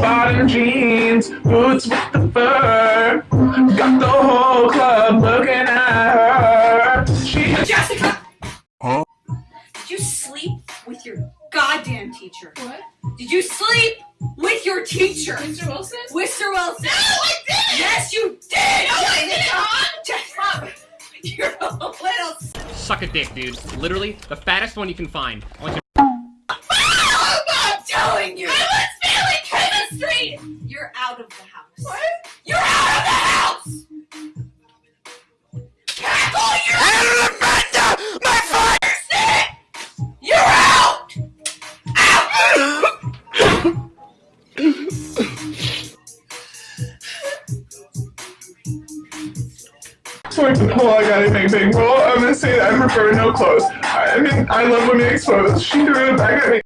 bottom jeans, boots with the fur. Got the whole club looking at her. She Jessica! Huh? Did you sleep with your goddamn teacher? What? Did you sleep with your teacher? Mr. Wilson? Mr. Wilson? No, I didn't! Yes, you did! No, I didn't, Mom! Jessica! You're a little Suck a dick, dude. Literally, the fattest one you can find. I want you I'm telling you! I was failing chemistry! You're out of the house. What? You're out of the house! Cackle, you're out of the My fire stick! You're out! So like, well, I gotta make big roll. I'm gonna say that I prefer no clothes. I, I mean, I love women exposed. She threw it back at me.